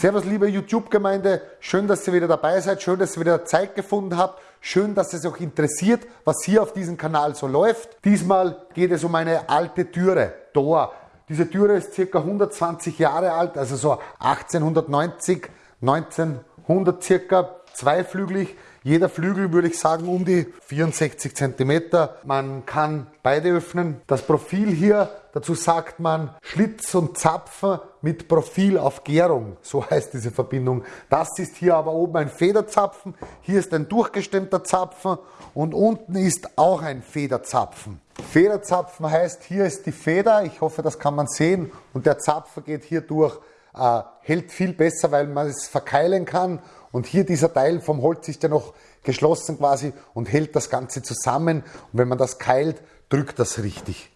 Servus liebe YouTube-Gemeinde, schön, dass ihr wieder dabei seid, schön, dass ihr wieder Zeit gefunden habt, schön, dass es euch interessiert, was hier auf diesem Kanal so läuft. Diesmal geht es um eine alte Türe, Tor. Diese Türe ist circa 120 Jahre alt, also so 1890, 1900 circa, zweiflügelig. Jeder Flügel würde ich sagen um die 64 cm. Man kann beide öffnen. Das Profil hier, dazu sagt man Schlitz und Zapfen mit Profil auf Gärung. So heißt diese Verbindung. Das ist hier aber oben ein Federzapfen. Hier ist ein durchgestemmter Zapfen und unten ist auch ein Federzapfen. Federzapfen heißt, hier ist die Feder. Ich hoffe, das kann man sehen. Und der Zapfen geht hier durch. Äh, hält viel besser, weil man es verkeilen kann und hier dieser Teil vom Holz ist ja noch geschlossen quasi und hält das Ganze zusammen. Und wenn man das keilt, drückt das richtig.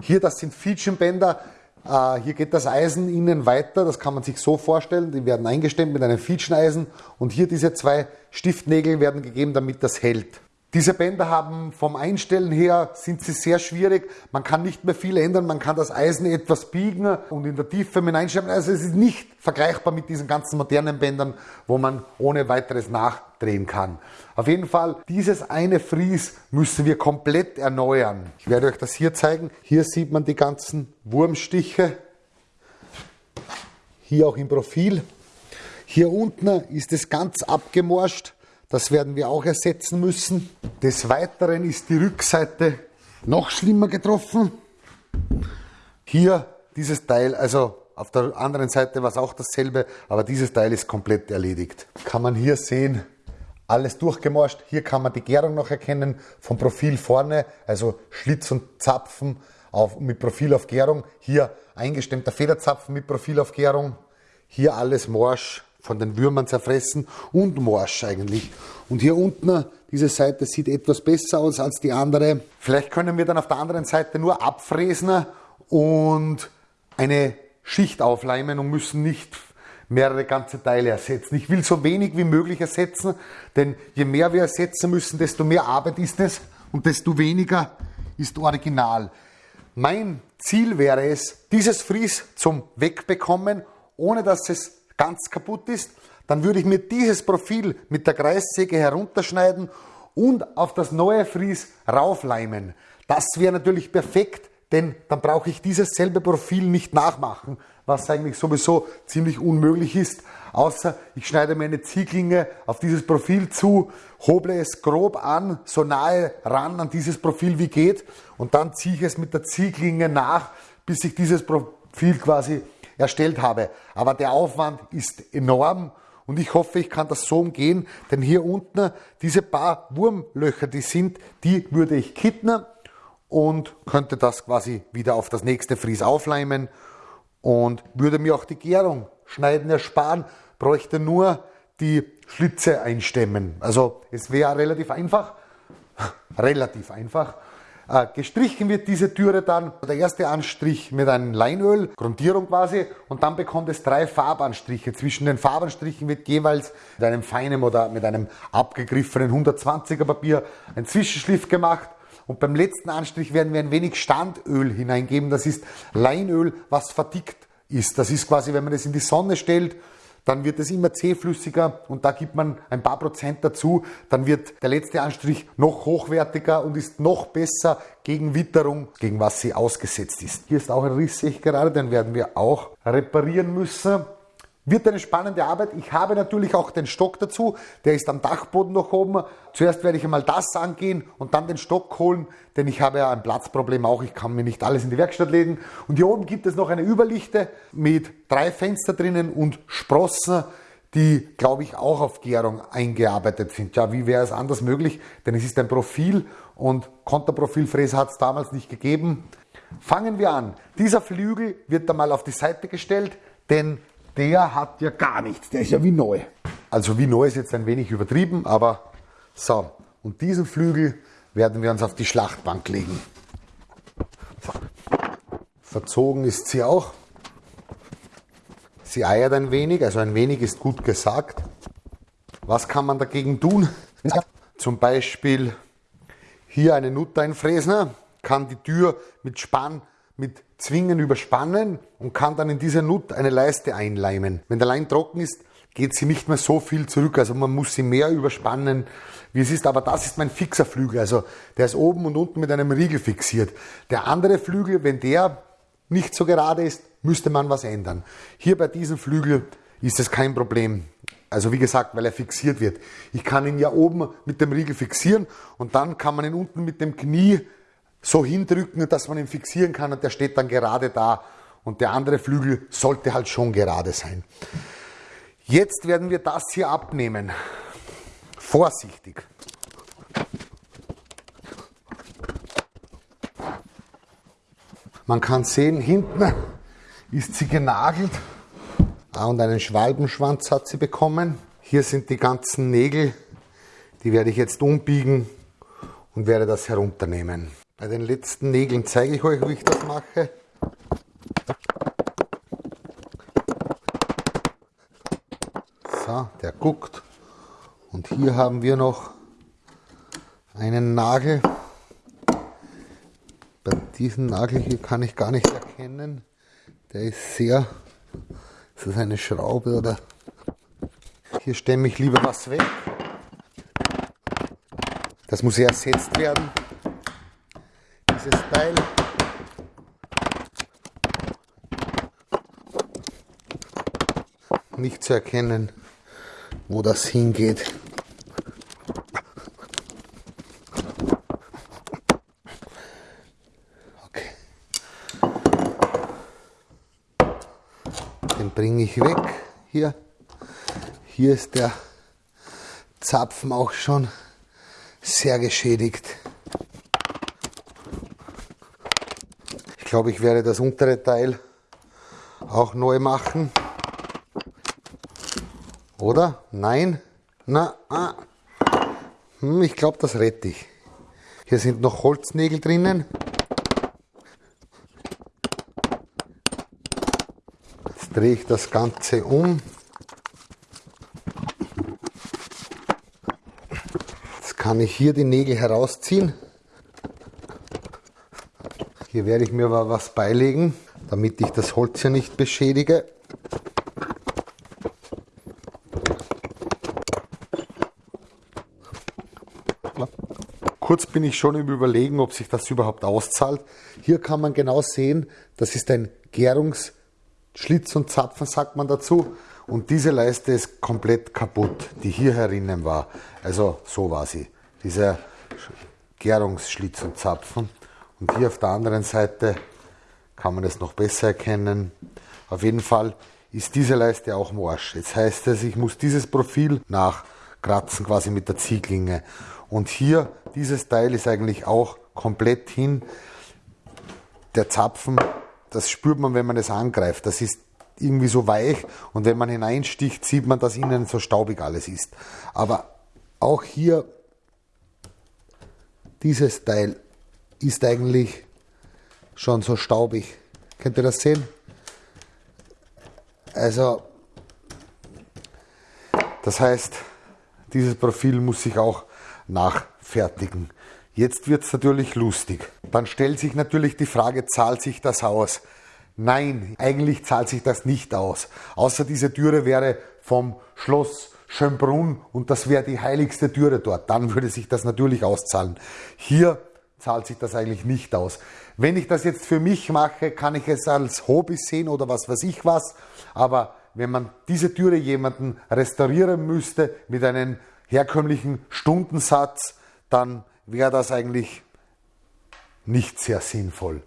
Hier, das sind Fietschenbänder. Äh, hier geht das Eisen innen weiter. Das kann man sich so vorstellen. Die werden eingestemmt mit einem Fietscheneisen. Und hier diese zwei Stiftnägel werden gegeben, damit das hält. Diese Bänder haben vom Einstellen her sind sie sehr schwierig. Man kann nicht mehr viel ändern. Man kann das Eisen etwas biegen und in der Tiefe mit einstellen. Also es ist nicht vergleichbar mit diesen ganzen modernen Bändern, wo man ohne weiteres nachdrehen kann. Auf jeden Fall, dieses eine Fries müssen wir komplett erneuern. Ich werde euch das hier zeigen. Hier sieht man die ganzen Wurmstiche. Hier auch im Profil. Hier unten ist es ganz abgemorscht. Das werden wir auch ersetzen müssen. Des Weiteren ist die Rückseite noch schlimmer getroffen. Hier dieses Teil, also auf der anderen Seite war es auch dasselbe, aber dieses Teil ist komplett erledigt. Kann man hier sehen, alles durchgemorscht. Hier kann man die Gärung noch erkennen vom Profil vorne, also Schlitz und Zapfen auf, mit Profil auf Gärung. Hier eingestemmter Federzapfen mit Profil auf Gärung. Hier alles morsch von den Würmern zerfressen und morsch eigentlich. Und hier unten, diese Seite sieht etwas besser aus als die andere. Vielleicht können wir dann auf der anderen Seite nur abfräsen und eine Schicht aufleimen und müssen nicht mehrere ganze Teile ersetzen. Ich will so wenig wie möglich ersetzen, denn je mehr wir ersetzen müssen, desto mehr Arbeit ist es und desto weniger ist original. Mein Ziel wäre es, dieses Fries zum Wegbekommen, ohne dass es ganz kaputt ist, dann würde ich mir dieses Profil mit der Kreissäge herunterschneiden und auf das neue Fries raufleimen. Das wäre natürlich perfekt, denn dann brauche ich dieses selbe Profil nicht nachmachen, was eigentlich sowieso ziemlich unmöglich ist, außer ich schneide mir eine Ziehklinge auf dieses Profil zu, hoble es grob an, so nahe ran an dieses Profil wie geht und dann ziehe ich es mit der Ziehklinge nach, bis ich dieses Profil quasi erstellt habe. Aber der Aufwand ist enorm und ich hoffe, ich kann das so umgehen, denn hier unten diese paar Wurmlöcher, die sind, die würde ich kitten und könnte das quasi wieder auf das nächste Fries aufleimen und würde mir auch die Gärung schneiden ersparen, bräuchte nur die Schlitze einstemmen. Also es wäre relativ einfach, relativ einfach gestrichen wird diese Türe dann, der erste Anstrich mit einem Leinöl, Grundierung quasi, und dann bekommt es drei Farbanstriche. Zwischen den Farbanstrichen wird jeweils mit einem feinen oder mit einem abgegriffenen 120er Papier ein Zwischenschliff gemacht. Und beim letzten Anstrich werden wir ein wenig Standöl hineingeben. Das ist Leinöl, was verdickt ist. Das ist quasi, wenn man es in die Sonne stellt dann wird es immer zähflüssiger und da gibt man ein paar Prozent dazu, dann wird der letzte Anstrich noch hochwertiger und ist noch besser gegen Witterung, gegen was sie ausgesetzt ist. Hier ist auch ein Riss, sehe ich gerade, den werden wir auch reparieren müssen. Wird eine spannende Arbeit. Ich habe natürlich auch den Stock dazu. Der ist am Dachboden noch oben. Zuerst werde ich einmal das angehen und dann den Stock holen, denn ich habe ja ein Platzproblem auch. Ich kann mir nicht alles in die Werkstatt legen. Und hier oben gibt es noch eine Überlichte mit drei Fenster drinnen und Sprossen, die, glaube ich, auch auf Gärung eingearbeitet sind. Ja, wie wäre es anders möglich? Denn es ist ein Profil und Konterprofilfräse hat es damals nicht gegeben. Fangen wir an. Dieser Flügel wird einmal auf die Seite gestellt, denn der hat ja gar nichts, der ist ja wie neu. Also wie neu ist jetzt ein wenig übertrieben, aber so. Und diesen Flügel werden wir uns auf die Schlachtbank legen. Verzogen ist sie auch. Sie eiert ein wenig, also ein wenig ist gut gesagt. Was kann man dagegen tun? Zum Beispiel hier eine Nut einfräsen, kann die Tür mit Spann mit Zwingen überspannen und kann dann in diese Nut eine Leiste einleimen. Wenn der Leim trocken ist, geht sie nicht mehr so viel zurück, also man muss sie mehr überspannen, wie es ist, aber das ist mein fixer Flügel, also der ist oben und unten mit einem Riegel fixiert. Der andere Flügel, wenn der nicht so gerade ist, müsste man was ändern. Hier bei diesem Flügel ist es kein Problem. Also wie gesagt, weil er fixiert wird. Ich kann ihn ja oben mit dem Riegel fixieren und dann kann man ihn unten mit dem Knie so hindrücken, dass man ihn fixieren kann und der steht dann gerade da. Und der andere Flügel sollte halt schon gerade sein. Jetzt werden wir das hier abnehmen. Vorsichtig. Man kann sehen, hinten ist sie genagelt ah, und einen Schwalbenschwanz hat sie bekommen. Hier sind die ganzen Nägel, die werde ich jetzt umbiegen und werde das herunternehmen. Bei den letzten Nägeln zeige ich euch, wie ich das mache. So, der guckt. Und hier haben wir noch einen Nagel. Bei diesem Nagel hier kann ich gar nicht erkennen. Der ist sehr. Ist das eine Schraube oder? Hier stemme ich lieber was weg. Das muss ersetzt werden. Dieses Teil. Nicht zu erkennen wo das hingeht. Okay. Den bringe ich weg. Hier. Hier ist der Zapfen auch schon sehr geschädigt. Glaube, ich werde das untere Teil auch neu machen. Oder? Nein? Na, ah. Hm, ich glaube, das rette ich. Hier sind noch Holznägel drinnen. Jetzt drehe ich das Ganze um. Jetzt kann ich hier die Nägel herausziehen. Hier werde ich mir aber was beilegen, damit ich das Holz hier nicht beschädige. Kurz bin ich schon im Überlegen, ob sich das überhaupt auszahlt. Hier kann man genau sehen, das ist ein Gärungsschlitz und Zapfen, sagt man dazu. Und diese Leiste ist komplett kaputt, die hier herinnen war. Also so war sie, dieser Gärungsschlitz und Zapfen. Und hier auf der anderen Seite kann man es noch besser erkennen. Auf jeden Fall ist diese Leiste auch morsch. Jetzt heißt es, ich muss dieses Profil nachkratzen, quasi mit der Zieglinge. Und hier, dieses Teil ist eigentlich auch komplett hin. Der Zapfen, das spürt man, wenn man es angreift. Das ist irgendwie so weich und wenn man hineinsticht, sieht man, dass innen so staubig alles ist. Aber auch hier, dieses Teil ist eigentlich schon so staubig. Könnt ihr das sehen? Also, das heißt, dieses Profil muss sich auch nachfertigen. Jetzt wird es natürlich lustig. Dann stellt sich natürlich die Frage, zahlt sich das aus? Nein, eigentlich zahlt sich das nicht aus. Außer diese Türe wäre vom Schloss Schönbrunn und das wäre die heiligste Türe dort. Dann würde sich das natürlich auszahlen. Hier zahlt sich das eigentlich nicht aus. Wenn ich das jetzt für mich mache, kann ich es als Hobby sehen oder was weiß ich was. Aber wenn man diese Türe jemanden restaurieren müsste mit einem herkömmlichen Stundensatz, dann wäre das eigentlich nicht sehr sinnvoll.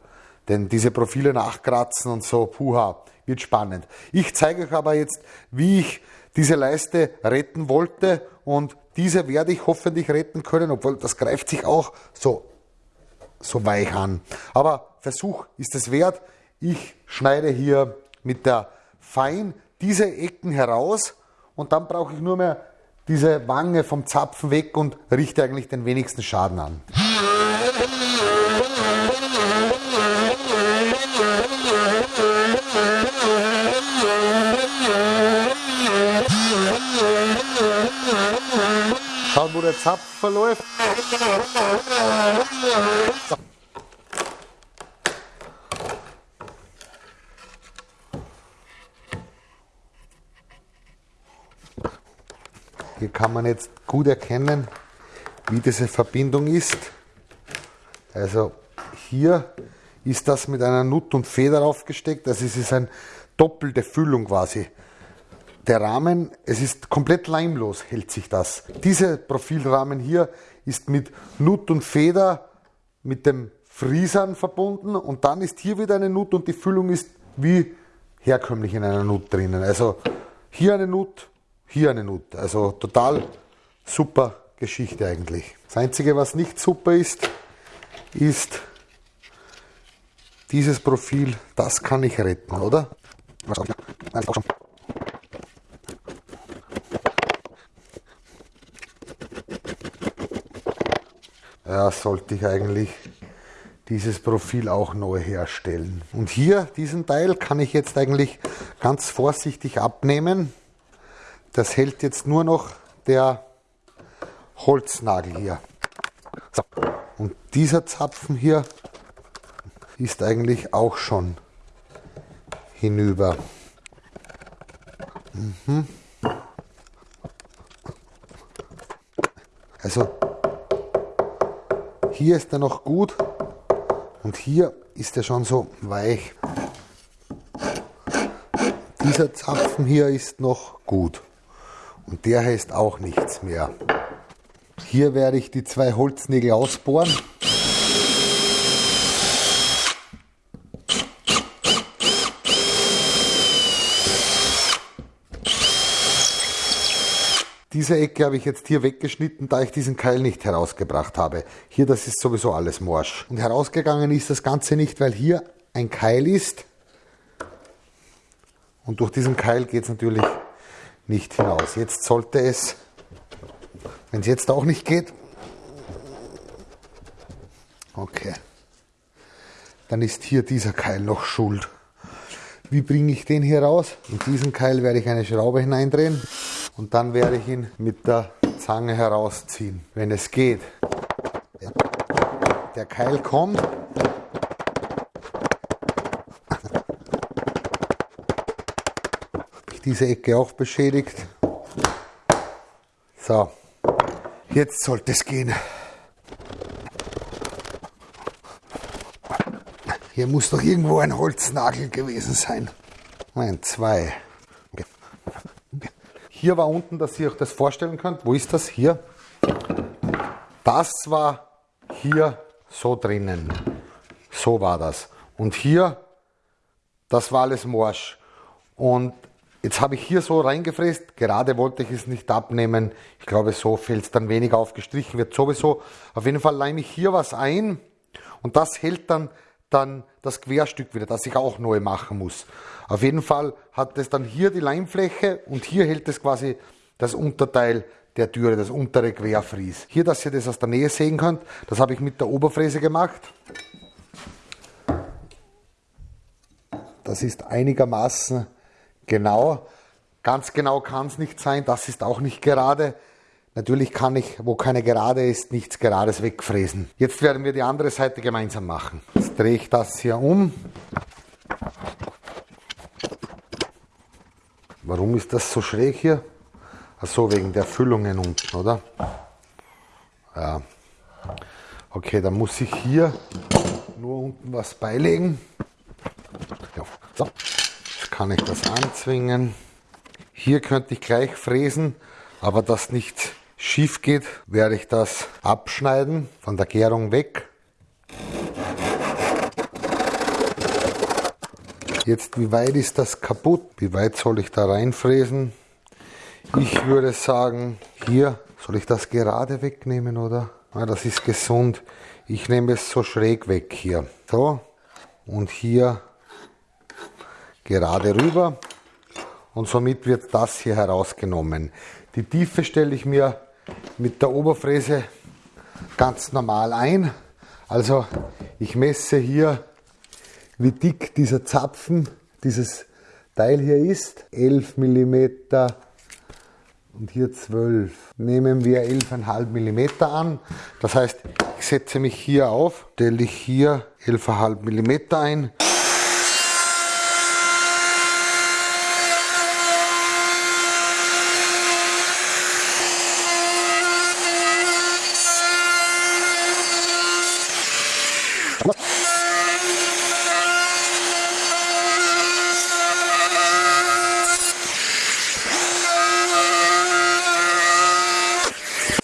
Denn diese Profile nachkratzen und so, puha, wird spannend. Ich zeige euch aber jetzt, wie ich diese Leiste retten wollte und diese werde ich hoffentlich retten können, obwohl das greift sich auch so, so weich an. Aber Versuch ist es wert. Ich schneide hier mit der Fein diese Ecken heraus und dann brauche ich nur mehr diese Wange vom Zapfen weg und richte eigentlich den wenigsten Schaden an. Schaut, wo der Zapf verläuft. Hier kann man jetzt gut erkennen, wie diese Verbindung ist. Also hier ist das mit einer Nut und Feder aufgesteckt. Also es ist eine doppelte Füllung quasi. Der Rahmen, es ist komplett leimlos, hält sich das. Dieser Profilrahmen hier ist mit Nut und Feder mit dem Friesern verbunden und dann ist hier wieder eine Nut und die Füllung ist wie herkömmlich in einer Nut drinnen. Also hier eine Nut, hier eine Nut. Also total super Geschichte eigentlich. Das Einzige, was nicht super ist, ist dieses Profil. Das kann ich retten, oder? Ja, sollte ich eigentlich dieses Profil auch neu herstellen. Und hier, diesen Teil, kann ich jetzt eigentlich ganz vorsichtig abnehmen. Das hält jetzt nur noch der Holznagel hier. So. Und dieser Zapfen hier ist eigentlich auch schon hinüber. Mhm. Also hier ist er noch gut und hier ist er schon so weich. Dieser Zapfen hier ist noch gut und der heißt auch nichts mehr. Hier werde ich die zwei Holznägel ausbohren. Diese Ecke habe ich jetzt hier weggeschnitten, da ich diesen Keil nicht herausgebracht habe. Hier, das ist sowieso alles morsch. Und herausgegangen ist das Ganze nicht, weil hier ein Keil ist. Und durch diesen Keil geht es natürlich nicht hinaus. Jetzt sollte es, wenn es jetzt auch nicht geht, okay, dann ist hier dieser Keil noch schuld. Wie bringe ich den hier raus? In diesen Keil werde ich eine Schraube hineindrehen und dann werde ich ihn mit der Zange herausziehen, wenn es geht. Der Keil kommt. Diese Ecke auch beschädigt. So, jetzt sollte es gehen. Hier muss doch irgendwo ein Holznagel gewesen sein. Nein, zwei. Hier war unten, dass ihr euch das vorstellen könnt. Wo ist das? Hier. Das war hier so drinnen. So war das. Und hier, das war alles morsch. Und jetzt habe ich hier so reingefräst. Gerade wollte ich es nicht abnehmen. Ich glaube, so fällt es dann weniger auf. Gestrichen wird sowieso. Auf jeden Fall leime ich hier was ein. Und das hält dann dann das Querstück wieder, das ich auch neu machen muss. Auf jeden Fall hat es dann hier die Leimfläche und hier hält es quasi das Unterteil der Türe, das untere Querfries. Hier, dass ihr das aus der Nähe sehen könnt, das habe ich mit der Oberfräse gemacht. Das ist einigermaßen genau. Ganz genau kann es nicht sein, das ist auch nicht gerade. Natürlich kann ich, wo keine Gerade ist, nichts Gerades wegfräsen. Jetzt werden wir die andere Seite gemeinsam machen. Jetzt drehe ich das hier um. Warum ist das so schräg hier? Achso, wegen der Füllungen unten, oder? Ja. Okay, dann muss ich hier nur unten was beilegen. Ja, so, jetzt kann ich das anzwingen. Hier könnte ich gleich fräsen, aber das nicht schief geht, werde ich das abschneiden, von der Gärung weg. Jetzt, wie weit ist das kaputt? Wie weit soll ich da reinfräsen? Ich würde sagen, hier soll ich das gerade wegnehmen, oder? Ja, das ist gesund. Ich nehme es so schräg weg hier. So. Und hier gerade rüber. Und somit wird das hier herausgenommen. Die Tiefe stelle ich mir mit der Oberfräse ganz normal ein. Also ich messe hier, wie dick dieser Zapfen, dieses Teil hier ist. 11 mm und hier 12. Nehmen wir 11,5 mm an. Das heißt, ich setze mich hier auf, stelle ich hier 11,5 mm ein.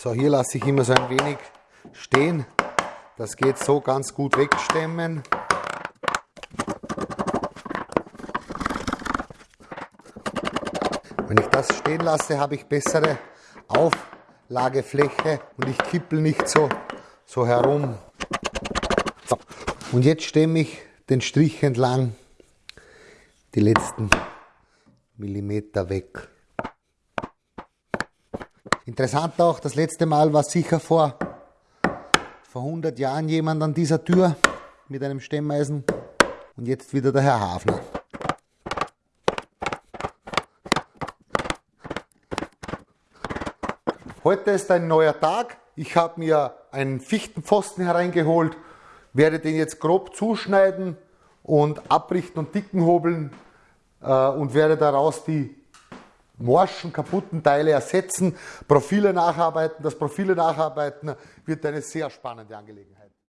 So, hier lasse ich immer so ein wenig stehen. Das geht so ganz gut wegstemmen. Wenn ich das stehen lasse, habe ich bessere Auflagefläche und ich kippel nicht so, so herum. So. Und jetzt stemme ich den Strich entlang die letzten Millimeter weg. Interessant auch, das letzte Mal war sicher vor, vor 100 Jahren jemand an dieser Tür mit einem Stemmeisen und jetzt wieder der Herr Hafner. Heute ist ein neuer Tag. Ich habe mir einen Fichtenpfosten hereingeholt, werde den jetzt grob zuschneiden und abrichten und dicken hobeln äh, und werde daraus die morschen, kaputten Teile ersetzen, Profile nacharbeiten. Das Profile nacharbeiten wird eine sehr spannende Angelegenheit.